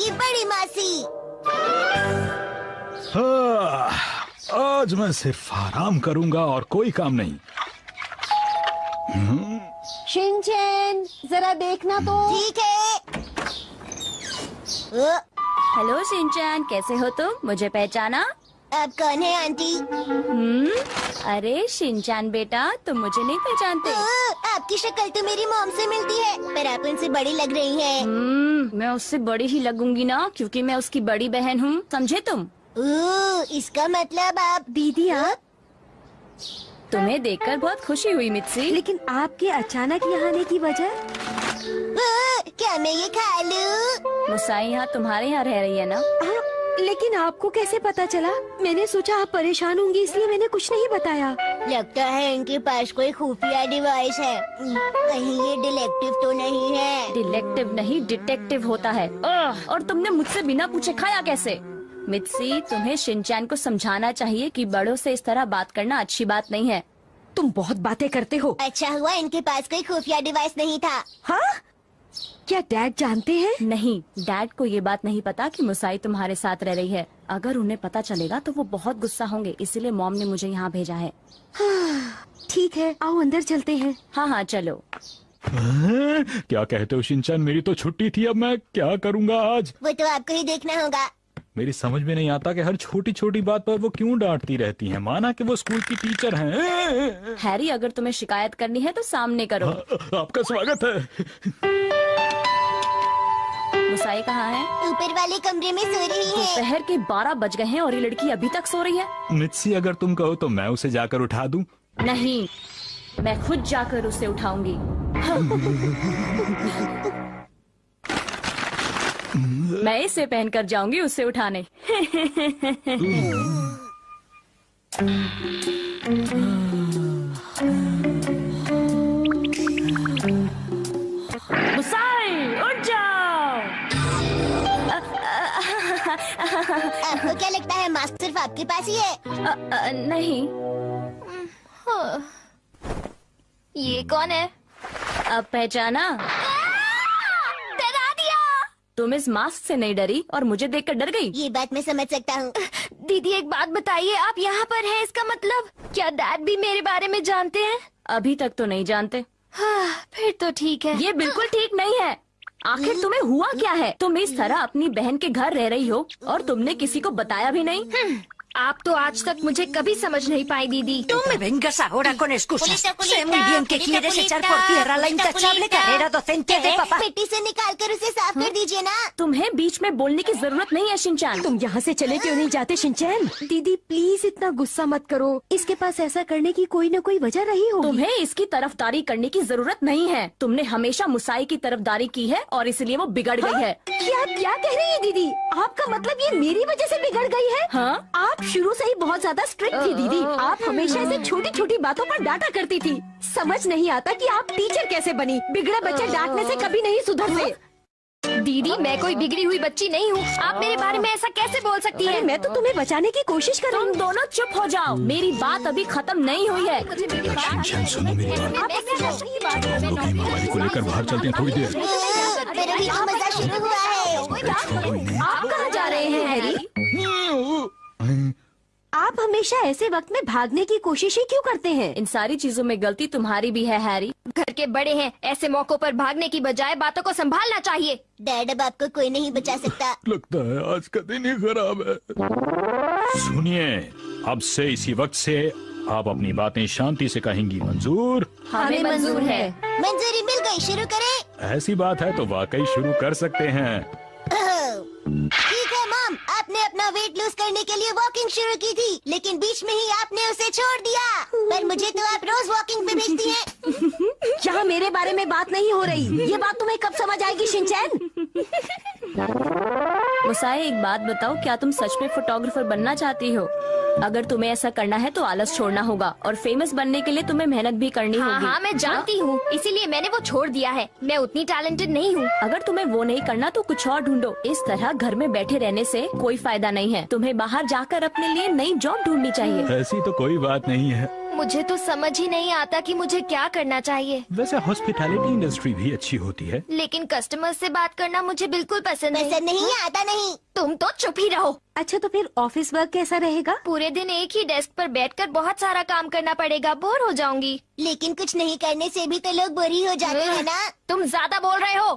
बनेगी बड़ी मासी। हाँ, आज मैं सिर्फ़ आराम करूँगा और कोई काम नहीं। शिनचैन जरा देखना तो। ठीक है। हेलो सिंचैन कैसे हो तुम? मुझे पहचाना? आप कौन है आंटी? हम्म अरे शिनचैन बेटा तुम मुझे नहीं पहचानते। आपकी शक्ल तो मेरी मॉम से मिलती है पर आप उनसे बड़ी लग रही हैं। हम्म मैं उससे बड़ी ही लगूँगी ना क्योंकि मैं उसकी बड़ी बहन हूँ। समझे तुम? ओ, इसका मतलब आप दीदी आप तुम्हें देखकर बहुत खुशी हुई मित्सी। लेकिन आपके अचानक यहाँ आने की वजह? ओ, क्या मैं ये खा लूँ? मुसाई यहाँ तुम्हारे यहाँ रह रही है ना? हाँ, लेकिन आपको कैसे पता चला? मैंने सोचा आप परेशान होंगी इसलिए मैंने कुछ नहीं बताया। लगता है इनके पास कोई खुफिया डिवाइस है। कहीं ये डिलेक्टिव तो नहीं है। डिलेक्टिव नहीं डिटेक्टिव होता है। और तुमने मुझसे बिना पूछे खाया कैसे? मित्सी तुम्हें शिनचैन को समझाना चाहिए कि बड़ों से इस तरह बात करना अच्छी बात नहीं है। तुम बहुत बातें करते हो। अच्छा हुआ इनके पास कोई खुफिया डिवाइस नहीं था। हाँ? क्या डैड जानते हैं? नहीं डैड को ये बात नहीं पता कि मुसाई तुम्हारे साथ रह रही है। अगर उन्हें पता चलेगा तो वो बहुत गुस्सा होंगे इसीलिए मॉम ने मुझे यहाँ भेजा है। ठीक है आओ अंदर चलते हैं। हाँ हाँ चलो। हाँ, क्या कहते हो शिनचैन? मेरी तो छुट्टी थी अब मैं क्या करूँगा आज? वो तो आपको ही देखना होगा। मेरी समझ में नहीं आता कि हर छोटी छोटी बात पर वो क्यों डांटती रहती हैं? माना कि वो स्कूल की टीचर हैं। हैरी अगर तुम्हें शिकायत करनी है तो सामने करो। आ, आपका स्वागत है। मुसाई कहाँ है? ऊपर वाले कमरे में सो रही है। दोपहर के बारह बज गए हैं और ये लड़की अभी तक सो रही है। मित्सी अगर तुम कहो तो मैं उसे जाकर उठा दूँ। नहीं मैं खुद जाकर उसे उठाऊँगी। मैं इसे पहनकर जाऊँगी उसे उठाने। उठ जाओ। आपको क्या लगता है मास्क सिर्फ़ आपके पास ही है अ, अ, नहीं। ये कौन है? अब पहचाना। तुम इस मास्क से नहीं डरी और मुझे देखकर डर गई। ये बात मैं समझ सकता हूँ। दीदी एक बात बताइए आप यहाँ पर हैं इसका मतलब? क्या डैड भी मेरे बारे में जानते हैं? अभी तक तो नहीं जानते। हाँ, फिर तो ठीक है। ये बिल्कुल ठीक नहीं है। आखिर तुम्हें हुआ क्या है? तुम इस तरह अपनी बहन के घर रह रही हो और तुमने किसी को बताया भी नहीं? आप तो आज तक मुझे कभी समझ नहीं पाई दीदी। No me vengas ahora con excusas. Sé muy bien que quieres echar por tierra la intachable carrera docente de papá. मिट्टी से निकाल कर उसे साफ़ कर दीजिए ना तुम्हें बीच में बोलने की ज़रूरत नहीं है शिनचान। तुम यहाँ से चले क्यों नहीं जाते शिनचैन? दीदी प्लीज़ इतना गुस्सा मत करो। इसके पास ऐसा करने की कोई न कोई वजह रही होगी। तुम्हें इसकी तरफदारी करने की ज़रूरत नहीं है। तुमने हमेशा मुसाई की तरफदारी की है और इसलिए वो बिगड़ गई है? क्या क्या कह रही है दीदी? आपका मतलब ये मेरी वजह ऐसी बिगड़ गई है? हाँ? आप शुरू से ही बहुत ज़्यादा स्ट्रिक्ट थी दीदी। आप हमेशा ऐसे छोटी छोटी बातों पर डांटा करती थी। समझ नहीं आता कि आप टीचर कैसे बनी। बिगड़े बच्चे डांटने से कभी नहीं सुधरते दीदी मैं कोई बिगड़ी हुई बच्ची नहीं हूँ। आप मेरे बारे में ऐसा कैसे बोल सकती अरे हैं? मैं तो तुम्हें बचाने की कोशिश कर रही हूँ। दोनों चुप हो जाओ। मेरी बात अभी खत्म नहीं हुई है। मुझे मेरी बात- शिनचैन सुनो मेरी बात। मैं- मैं समझ नहीं बात हम लोग हेमा बारी को लेकर बाहर चलते हैं थोड़ी देर। पर आप हमेशा ऐसे वक्त में भागने की कोशिश ही क्यों करते हैं? इन सारी चीज़ों में गलती तुम्हारी भी है हैरी। घर के बड़े हैं ऐसे मौकों पर भागने की बजाय बातों को संभालना चाहिए। डैड अब आपको कोई नहीं बचा सकता। लगता है आज का दिन ही खराब है। सुनिए अब से इसी वक्त से आप अपनी बातें शांति से कहेंगी मंजूर। हमें मंजूर है। मंजूरी मिल गई शुरू करें। ऐसी बात है तो वाकई शुरू कर सकते हैं। आपने अपना वेट लूज करने के लिए वॉकिंग शुरू की थी लेकिन बीच में ही आपने उसे छोड़ दिया। पर मुझे तो आप रोज वॉकिंग पे भेजती हैं। यहाँ मेरे बारे में बात नहीं हो रही ये बात तुम्हें कब समझ आएगी शिनचैन? मुसाई एक बात बताओ क्या तुम सच में फोटोग्राफर बनना चाहती हो? अगर तुम्हें ऐसा करना है तो आलस छोड़ना होगा और फ़ेमस बनने के लिए तुम्हें मेहनत भी करनी हाँ होगी। हाँ मैं जानती हूँ इसीलिए मैंने वो छोड़ दिया है। मैं उतनी टैलेंटेड नहीं हूँ। अगर तुम्हें वो नहीं करना तो कुछ और ढूंढो। इस तरह घर में बैठे रहने से कोई फ़ायदा नहीं है। तुम्हें बाहर जाकर अपने लिए नई जॉब ढूंढनी चाहिए। ऐसी तो कोई बात नहीं है। मुझे तो समझ ही नहीं आता कि मुझे क्या करना चाहिए। वैसे हॉस्पिटैलिटी इंडस्ट्री भी अच्छी होती है। लेकिन कस्टमर से बात करना मुझे बिल्कुल पसंद नहीं। नहीं आता नहीं। तुम तो चुप ही रहो। अच्छा तो फिर ऑफ़िस वर्क कैसा रहेगा? पूरे दिन एक ही डेस्क पर बैठकर बहुत सारा काम करना पड़ेगा। बोर हो जाऊँगी। लेकिन कुछ नहीं करने से भी तो लोग बुरी हो जाते हैं ना। तुम ज़्यादा बोल रहे हो।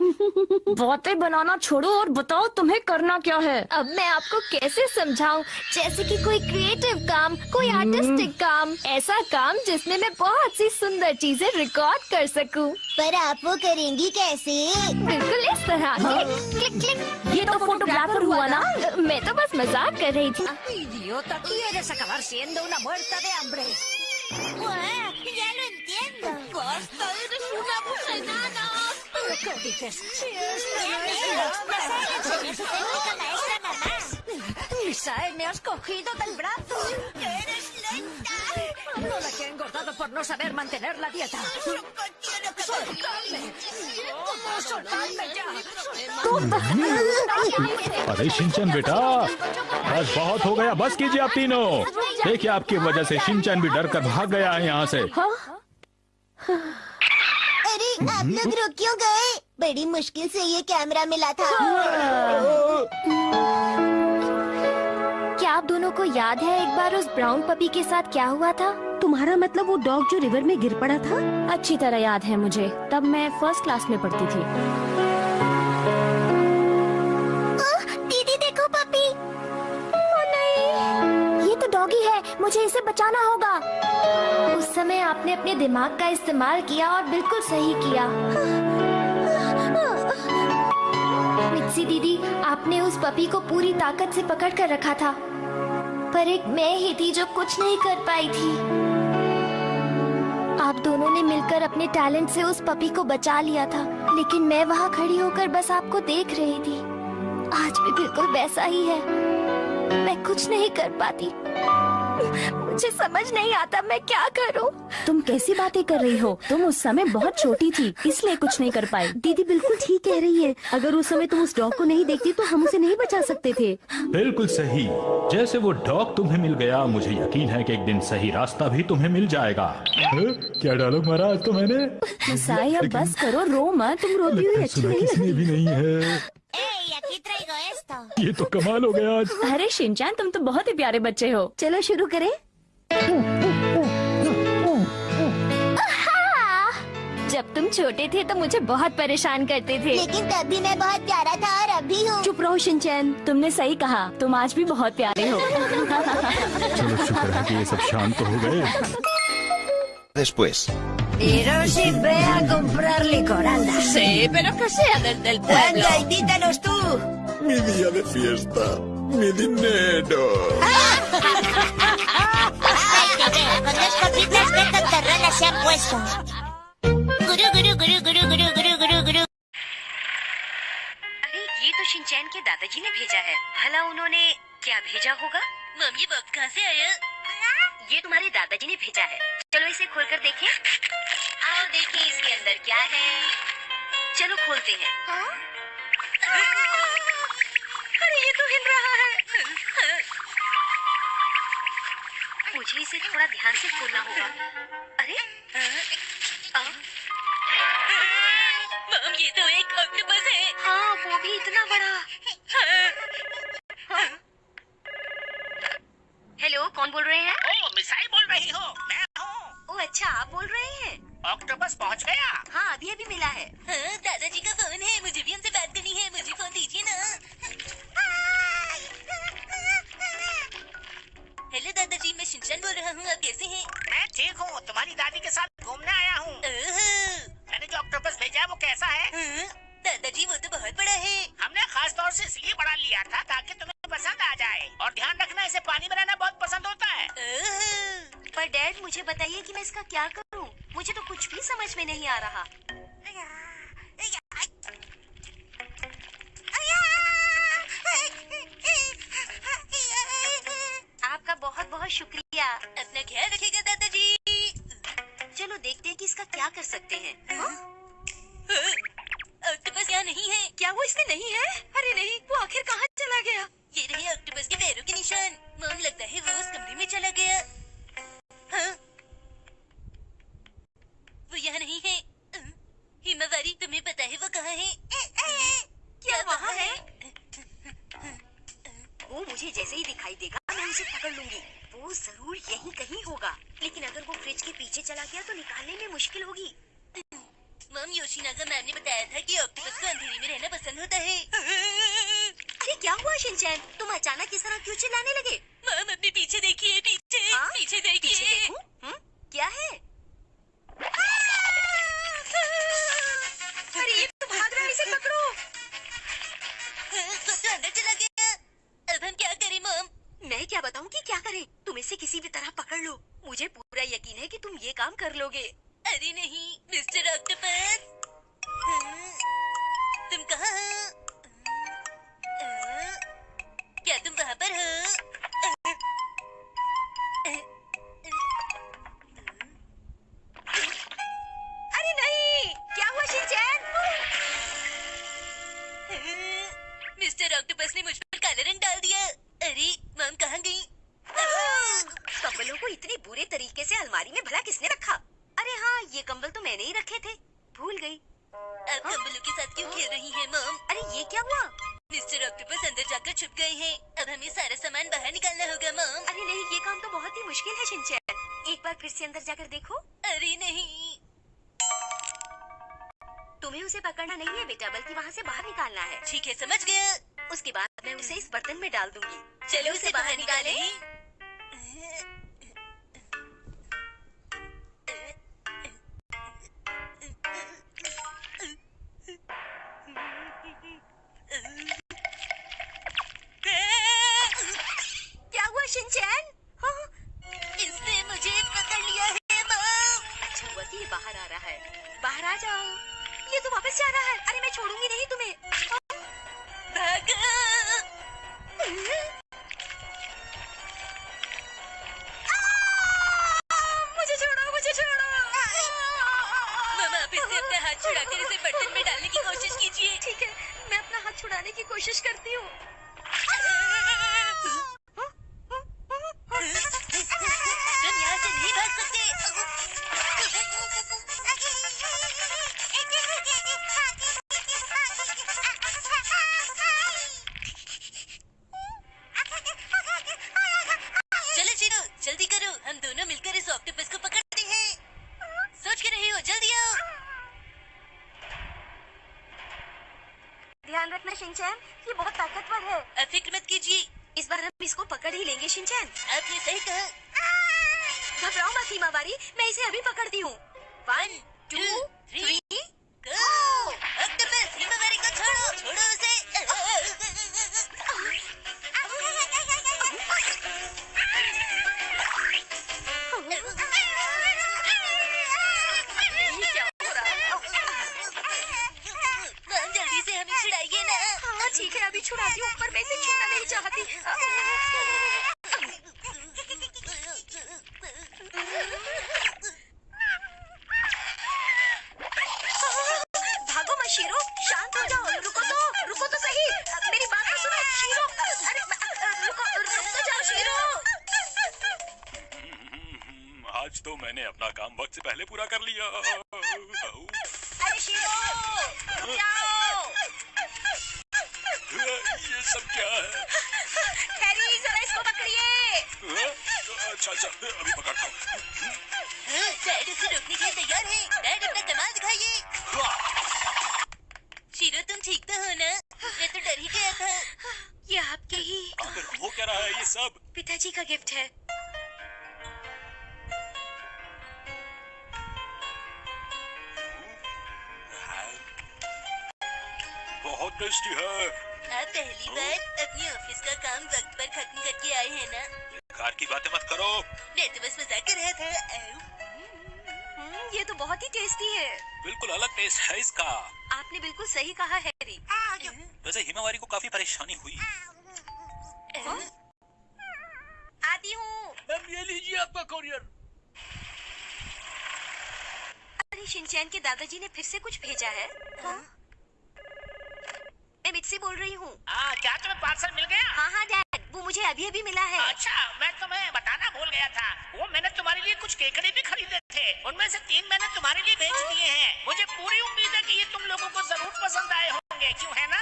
बातें बनाना छोड़ो और बताओ तुम्हें करना क्या है। अब मैं आपको कैसे समझाऊं? जैसे कि कोई क्रिएटिव काम कोई आर्टिस्टिक काम ऐसा काम जिसमें मैं बहुत सी सुंदर चीज़ें रिकॉर्ड कर सकूँ। पर आप वो करेंगी कैसे? बिल्कुल इस तरह। Click click click. ये तो फोटोग्राफर हुआ ना। मैं तो बस मज़ाक saca ah, ¡Idiota! ¡Quieres acabar siendo una muerta de hambre! ¡Buah! ¡Ya lo entiendo! ¡Basta! ¡Eres una busenana! ¿Pero qué dices? ¡Si esta no es la ¡Misae, eh, me has cogido del brazo! ¡Eres lenta! No la he engordado por no saber mantener la dieta. ¡Es un अरे Shinchan बेटा बस बहुत हो गया बस कीजिए आप तीनों। देखिए आपकी वजह से शिनचैन भी डर कर भाग गया है यहाँ से। अरे आप लोग रुक क्यों गए? बड़ी मुश्किल से ये कैमरा मिला था। क्या आप दोनों को याद है एक बार उस ब्राउन पपी के साथ क्या हुआ था? तुम्हारा मतलब वो डॉग जो रिवर में गिर पड़ा था? अच्छी तरह याद है मुझे। तब मैं फ़र्स्ट क्लास में पढ़ती थी। ओह, दीदी देखो पपी। ये तो डॉगी है। मुझे इसे बचाना होगा। उस समय आपने अपने दिमाग का इस्तेमाल किया और बिल्कुल सही किया। दीदी आपने उस पपी को पूरी ताकत से पकड़ कर रखा था। पर एक मैं ही थी जो कुछ नहीं कर पाई थी। आप दोनों ने मिलकर अपने टैलेंट से उस पपी को बचा लिया था, लेकिन मैं वहाँ खड़ी होकर बस आपको देख रही थी। आज भी बिल्कुल वैसा ही है। मैं कुछ नहीं कर पाती। मुझे समझ नहीं आता मैं क्या करूँ? तुम कैसी बातें कर रही हो? तुम उस समय बहुत छोटी थी इसलिए कुछ नहीं कर पाई। दीदी बिल्कुल ठीक कह रही है। अगर उस समय तुम उस डॉग को नहीं देखती तो हम उसे नहीं बचा सकते थे। बिल्कुल सही। जैसे वो डॉग तुम्हें मिल गया मुझे यकीन है कि एक दिन सही रास्ता भी तुम्हें मिल जाएगा। हैं? क्या डायलॉग मारा आज तो मैंने? अब बस करो रो मत। तुम रोती हुई अच्छी नहीं भी नहीं है। ये तो कमाल हो गया आज अरे शिनचैन तुम तो बहुत ही प्यारे बच्चे हो चलो शुरू करें जब तुम छोटे थे तो मुझे बहुत परेशान करते थे लेकिन तब भी मैं बहुत प्यारा था और अब भी हूँ चुप रहो शिनचैन तुमने सही कहा तुम आज भी बहुत प्यारे हो चलो शुक्र है कि ये सब शांत तो हो गए Después. Sin ve a comprar licor, anda. Sí, pero que sea desde el pueblo. Anda, invítanos tú. Mi día de fiesta. Mi dinero. Ay, te veo, con dos copitas que tontorrona se ha puesto. Gurú, gurú, gurú, gurú, gurú, gurú, gurú, gurú. अरे ये तो Shinchan के दादाजी ने भेजा है भला उन्होंने क्या भेजा होगा मम्मी वक्त कहाँ से आया ये तुम्हारे दादाजी ने भेजा है चलो इसे खोलकर देखें आओ देखिए इसके अंदर क्या है चलो खोलते हैं अरे ये तो हिल रहा है। मुझे इसे थोड़ा ध्यान से खोलना होगा। अरे आ? मम ये तो एक ऑक्टोपस है। हाँ वो भी इतना बड़ा। हेलो कौन बोल रहे हैं? ओ मिसाइल बोल रही हो। मैं हूँ। ओ अच्छा आप बोल रहे हैं? ऑक्टोपस पहुँच गया। हाँ अभी अभी मिला है। हाँ, दादाजी का फ़ोन है। मुझे भी उनसे बात करनी है। मुझे फ़ोन दीजिए ना। हेलो दादाजी मैं शिनचैन बोल रहा हूँ आप कैसे हैं? मैं ठीक हूँ तुम्हारी दादी के साथ घूमने आया हूँ। मैंने जो ऑक्टोपस भेजा है वो कैसा है? हाँ, दादाजी वो तो बहुत बड़ा है। हमने खास तौर से इसलिए बड़ा लिया था ताकि तुम्हें पसंद आ जाए। और ध्यान रखना इसे पानी में रहना बहुत पसंद होता है। पर डैड मुझे बताइए कि मैं इसका क्या करूँ? मुझे तो कुछ भी समझ में नहीं आ रहा। बहुत शुक्रिया। अपना ख्याल रखिएगा दादाजी। चलो देखते हैं कि इसका क्या कर सकते हैं। ऑक्टोपस यहाँ नहीं है। क्या वो इसमें नहीं है? अरे नहीं वो आखिर कहाँ चला गया? ये रहे ऑक्टोपस के पैरों के निशान। मम लगता है वो उस कमरे में चला गया। हाँ? वो यहाँ नहीं है। हिमावारी तुम्हें पता है वो कहाँ है? क्या वहाँ है? वो मुझे जैसे ही दिखाई देगा। उसे पकड़ लूँगी। वो ज़रूर यही कहीं होगा। लेकिन अगर वो फ्रिज के पीछे चला गया तो निकालने में मुश्किल होगी। मम योशिनागा मैम ने बताया था कि ऑक्टोपस को अंधेरे में रहना पसंद होता है। अरे क्या हुआ शिनचैन? तुम अचानक किस तरह क्यों चिल्लाने लगे? मम अपने पीछे देखिए पीछे हाँ? पीछे देखिए? हम्म? क्या है? मैं क्या बताऊँ कि क्या करें? तुम इसे किसी भी तरह पकड़ लो। मुझे पूरा यकीन है कि तुम ये काम कर लोगे। अरे नहीं, मिस्टर ऑक्टोपस। तुम कहाँ हो? क्या तुम वहाँ पर हो? शिनचैन मिस्टर ऑक्टोपस ने मुझ पर काला रंग डाल दिया। अरे मम कहाँ गई? कंबलों को इतने बुरे तरीके से अलमारी में भला किसने रखा? अरे हाँ ये कंबल तो मैंने ही रखे थे। भूल गई। अब कंबलों के साथ क्यों खेल रही है मम? अरे ये क्या हुआ? मिस्टर ऑक्टोपस अंदर जाकर छुप गए हैं। अब हमें सारा सामान बाहर निकालना होगा मम। अरे नहीं ये काम तो बहुत ही मुश्किल है शिनचैन। एक बार फिर से अंदर जाकर देखो। अरे नहीं। तुम्हें उसे पकड़ना नहीं है बेटा बल्कि वहाँ से बाहर निकालना है। ठीक है समझ गया उसके बाद मैं उसे इस बर्तन में डाल दूँगी। चलो उसे बाहर निकालें। क्या हुआ हाँ? इसने मुझे अच्छा बाहर आ रहा है। बाहर आ जाओ। ये तो वापस जा रहा है। अरे, मैं छोड़ूँगी नहीं तुम्हें। भागो। मुझे छोड़ो मुझे छोड़ो। मामा आप इससे अपना हाथ छुड़ाकर इसे बर्तन में डालने की कोशिश कीजिए। ठीक है मैं अपना हाथ छुड़ाने की कोशिश करती हूँ। अभी पकड़ती हूँ। मैंने अपना काम वक्त से पहले पूरा कर लिया। अरे शीरो रुक जाओ! ये सब क्या है? हैरी जरा इसको पकड़िए। अच्छा अच्छा अभी पकड़ता हूँ। डैड उसे रोकने के लिए तैयार है। डैड अपना कमाल दिखाइए। शीरो तुम ठीक तो हो ना? मैं तो डर ही गया था। ये आपके ही। आखिर हो क्या रहा है ये सब? पिताजी का गिफ्ट है। काम पर खत्म करके आए हैं ना? कार की बातें मत करो। मैं तो बस मज़ाक कर रहा था। हम्म, ये तो बहुत ही टेस्टी है। बिल्कुल अलग टेस्ट है इसका। आपने बिल्कुल सही कहा हैरी वैसे हिमावारी को काफ़ी परेशानी हुई। आती हूँ। ये लीजिए आपका कोरियर अरे शिनचैन के दादाजी ने फिर से कुछ भेजा है। हाँ? मैं मिट्सी बोल रही हूँ। हाँ क्या तुम्हें पार्सल मिल गया? हाँ हाँ डैड वो मुझे अभी अभी मिला है। अच्छा मैं तुम्हें बताना भूल गया था। वो मैंने तुम्हारे लिए कुछ केकड़े भी खरीदे थे। उनमें से तीन मैंने तुम्हारे लिए भेज दिए हैं। मुझे पूरी उम्मीद है कि ये तुम लोगों को ज़रूर पसंद आए होंगे क्यों है ना?